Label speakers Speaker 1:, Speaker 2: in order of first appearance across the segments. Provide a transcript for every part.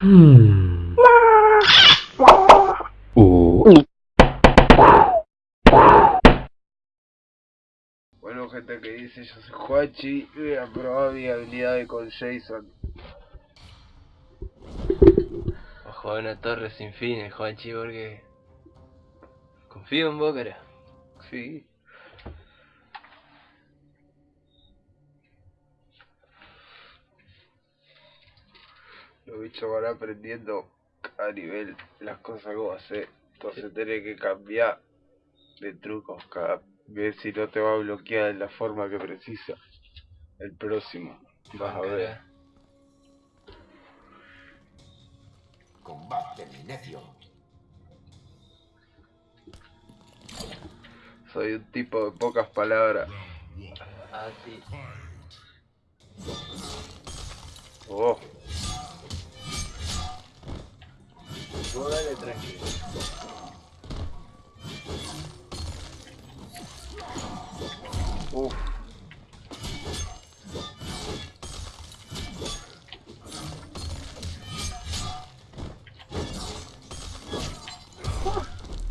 Speaker 1: Hmm. Uh.
Speaker 2: Bueno, gente que dice, yo soy Juachi y voy a probar mi habilidad con Jason.
Speaker 3: Ojo a una torre sin fines, Juanchi, porque... Confío en vos, cara.
Speaker 2: Sí. Los bichos van aprendiendo a nivel las cosas que vos hacer. Entonces tenés que cambiar de trucos cada vez si no te va a bloquear de la forma que precisa. El próximo. Vas a ver.
Speaker 4: Combate, mi necio.
Speaker 2: Soy un tipo de pocas palabras.
Speaker 3: Ah, sí.
Speaker 2: Oh,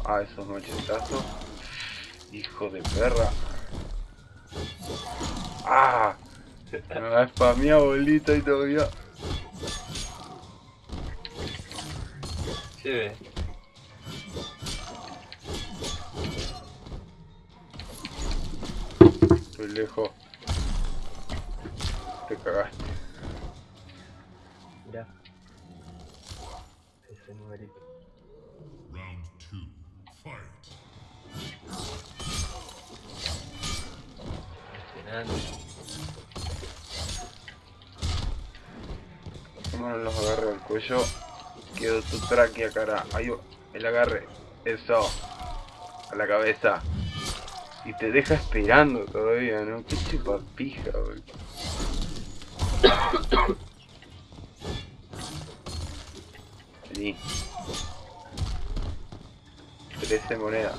Speaker 2: Ah, esos machetazos. Hijo de perra. Ah. Me va a spamear bolita y todavía.
Speaker 3: Ve.
Speaker 2: Estoy lejos. Te cagaste.
Speaker 3: Mirá. Ese numerito. Impresionante.
Speaker 2: Bueno, los agarro del cuello. Quedo tu tráquea, cara. Ahí. El agarre. Eso. A la cabeza. Y te deja esperando todavía, ¿no? Qué chupapija, güey. Vení. 13 monedas.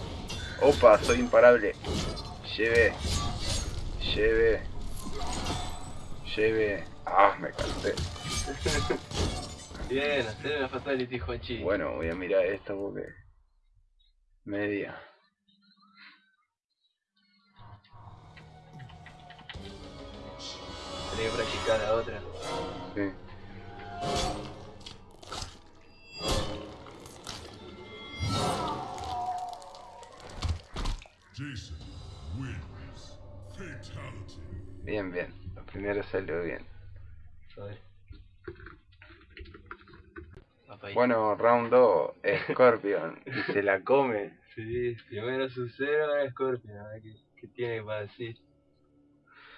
Speaker 2: Opa, soy imparable. Lleve. Lleve. Lleve. Ah, me cansé.
Speaker 3: Bien, hacer una fatality, Juanchi.
Speaker 2: Bueno, voy a mirar esto porque... Media.
Speaker 3: Tenés que practicar la otra.
Speaker 2: Sí.
Speaker 5: Jason wins.
Speaker 2: Bien, bien. Lo primero salió bien. Bueno, round 2, Scorpion. y se la come.
Speaker 3: Sí, primero Sub-Zero, ahora Scorpion. A ver qué, qué tiene para decir.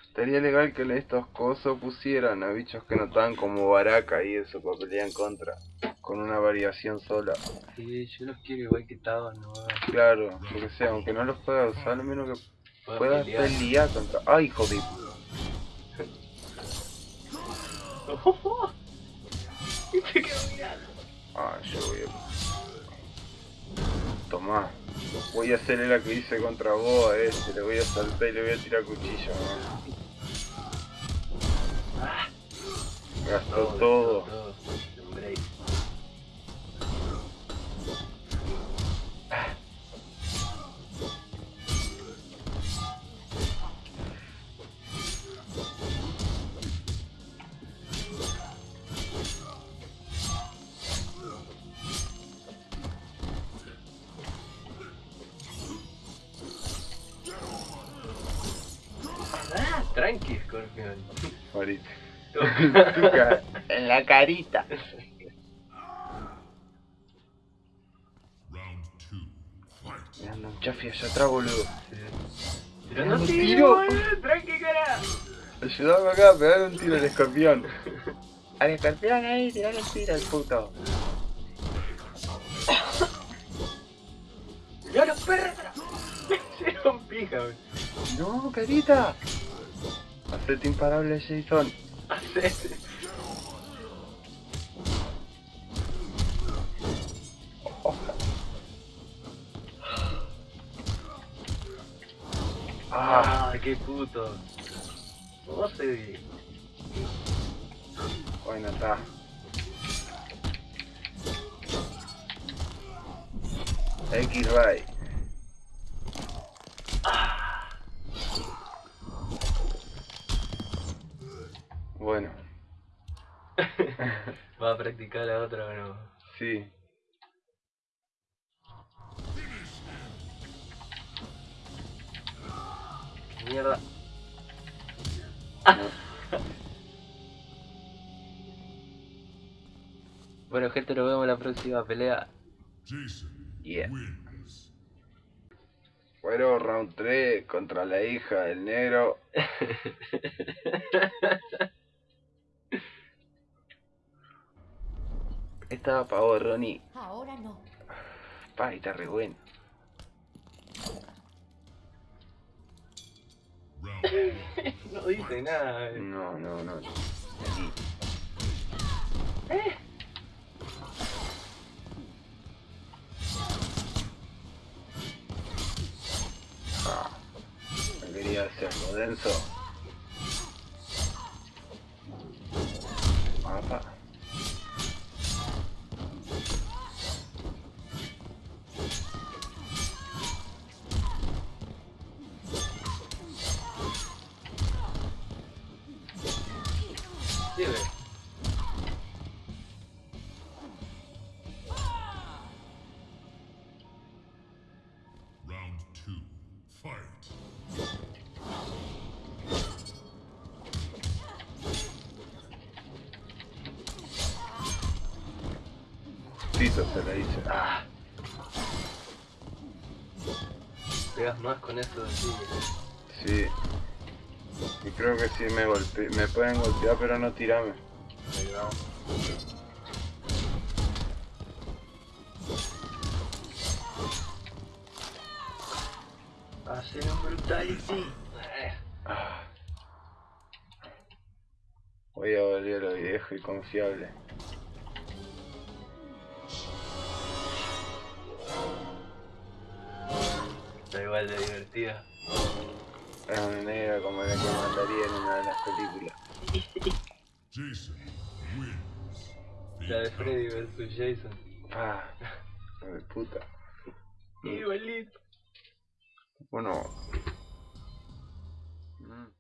Speaker 2: Estaría legal que estos cosos pusieran a bichos que no estaban como Baraka y eso para pelear en contra. Con una variación sola.
Speaker 3: Sí, yo los quiero igual que estaban, no
Speaker 2: Claro, lo que sea, aunque no los pueda usar, al menos que puedas
Speaker 3: pelear.
Speaker 2: contra. ¡Ay, hijo de
Speaker 3: Y te quedo mirando.
Speaker 2: Ah, yo voy a... Tomá. Voy a hacerle la que hice contra vos a este. Le voy a saltar y le voy a tirar cuchillo, ¿no? Gastó
Speaker 3: No,
Speaker 2: todo.
Speaker 3: Tranqui, Scorpion.
Speaker 2: Ahorita. En la carita. Anda un chafi allá atrás, boludo. No
Speaker 3: no
Speaker 2: tiro,
Speaker 3: tiro, boludo, tranqui, cara.
Speaker 2: Ayudame acá a pegar un tiro al escorpión. Al escorpión ahí, tirale el tiro al puto.
Speaker 3: ¡Ya los perros! Se un pija, wey.
Speaker 2: No, carita. Aprieto imparable, Seizón.
Speaker 3: oh.
Speaker 2: Ah,
Speaker 3: qué puto. No sé.
Speaker 2: Bueno, está. X-Ray.
Speaker 3: Practicar la otra o no?
Speaker 2: sí.
Speaker 3: Mierda.
Speaker 2: No.
Speaker 3: Bueno, gente, nos vemos en la próxima pelea.
Speaker 5: Jason
Speaker 2: Yeah. Bueno, round 3 contra la hija del negro. Estaba pa' vos, Ronnie.
Speaker 1: Ahora no.
Speaker 2: Pa, está re bueno.
Speaker 3: No dice nada. eh.
Speaker 2: No, no, no. Aquí. Ah, no quería hacer algo denso. Tito se la dice. Ah,
Speaker 3: Pegas más con eso de sí.
Speaker 2: sí. Y creo que sí me golpe me pueden golpear pero no tirarme.
Speaker 3: Ahí va. Hacer un brutality.
Speaker 2: Ah. Voy a volver a lo viejo y confiable.
Speaker 3: Está igual de divertida.
Speaker 2: Es una negra como la que mandaría en una de las películas.
Speaker 5: Jason wins.
Speaker 3: La de. Freddy vs Jason.
Speaker 2: Ah, de puta.
Speaker 3: Igualito.
Speaker 2: Bueno,